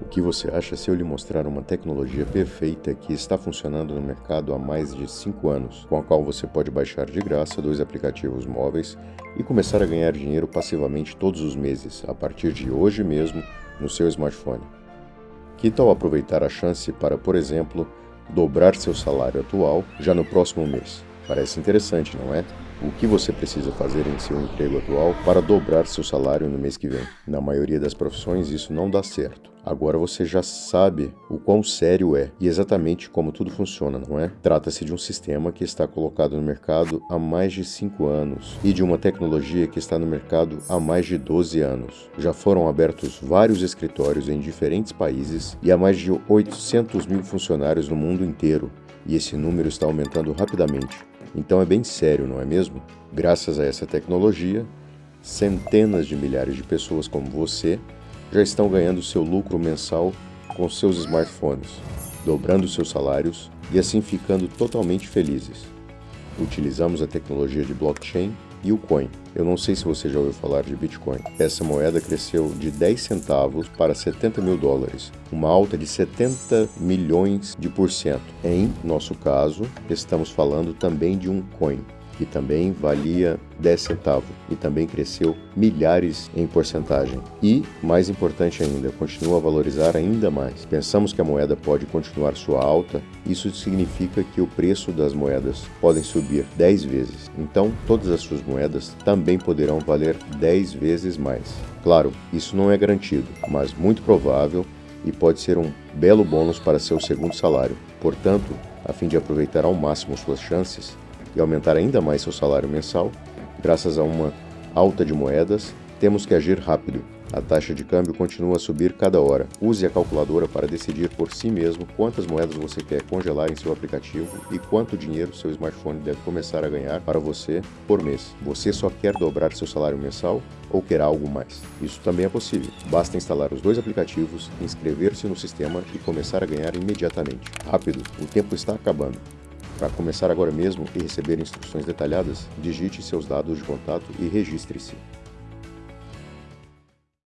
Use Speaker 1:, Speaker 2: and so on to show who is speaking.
Speaker 1: O que você acha se eu lhe mostrar uma tecnologia perfeita que está funcionando no mercado há mais de 5 anos, com a qual você pode baixar de graça dois aplicativos móveis e começar a ganhar dinheiro passivamente todos os meses, a partir de hoje mesmo, no seu smartphone? Que tal aproveitar a chance para, por exemplo, dobrar seu salário atual já no próximo mês? Parece interessante, não é? O que você precisa fazer em seu emprego atual para dobrar seu salário no mês que vem? Na maioria das profissões isso não dá certo. Agora você já sabe o quão sério é e exatamente como tudo funciona, não é? Trata-se de um sistema que está colocado no mercado há mais de 5 anos e de uma tecnologia que está no mercado há mais de 12 anos. Já foram abertos vários escritórios em diferentes países e há mais de 800 mil funcionários no mundo inteiro, e esse número está aumentando rapidamente. Então é bem sério, não é mesmo? Graças a essa tecnologia, centenas de milhares de pessoas como você já estão ganhando seu lucro mensal com seus smartphones, dobrando seus salários e assim ficando totalmente felizes. Utilizamos a tecnologia de blockchain e o Coin. Eu não sei se você já ouviu falar de Bitcoin. Essa moeda cresceu de 10 centavos para 70 mil dólares, uma alta de 70 milhões de por cento. Em nosso caso, estamos falando também de um coin que também valia 10 centavos e também cresceu milhares em porcentagem. E, mais importante ainda, continua a valorizar ainda mais. Pensamos que a moeda pode continuar sua alta, isso significa que o preço das moedas podem subir 10 vezes. Então, todas as suas moedas também poderão valer 10 vezes mais. Claro, isso não é garantido, mas muito provável e pode ser um belo bônus para seu segundo salário. Portanto, a fim de aproveitar ao máximo suas chances, e aumentar ainda mais seu salário mensal, graças a uma alta de moedas, temos que agir rápido. A taxa de câmbio continua a subir cada hora. Use a calculadora para decidir por si mesmo quantas moedas você quer congelar em seu aplicativo e quanto dinheiro seu smartphone deve começar a ganhar para você por mês. Você só quer dobrar seu salário mensal ou quer algo mais? Isso também é possível. Basta instalar os dois aplicativos, inscrever-se no sistema e começar a ganhar imediatamente. Rápido, o tempo está acabando. Para começar agora mesmo e receber instruções detalhadas, digite seus dados de contato e registre-se.